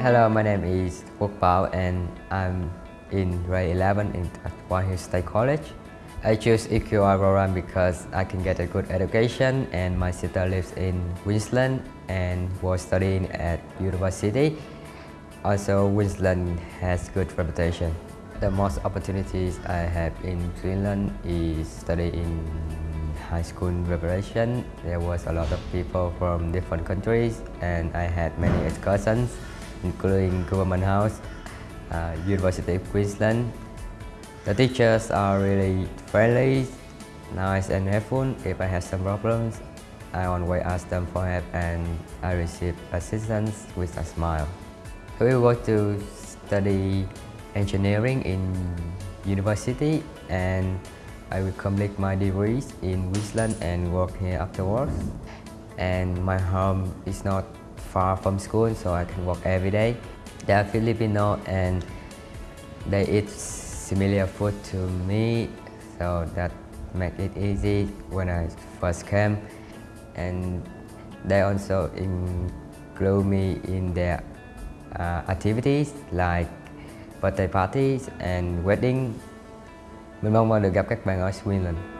Hello, my name is Quốc Bảo and I'm in grade 11 in, at Whites Hill State College. I choose EQI program because I can get a good education and my sister lives in Queensland and was studying at university. Also, Queensland has good reputation. The most opportunities I have in Queensland is study in high school preparation. There was a lot of people from different countries and I had many excursions including Government House, uh, University of Queensland. The teachers are really friendly, nice and helpful. If I have some problems, I always ask them for help and I receive assistance with a smile. We go to study engineering in university and I will complete my degrees in Queensland and work here afterwards. And my home is not far from school so I can work every day. They are Filipino and they eat similar food to me so that make it easy when I first came and they also include me in their uh, activities like birthday parties and wedding. Mình mong được gặp các bạn ở Swinland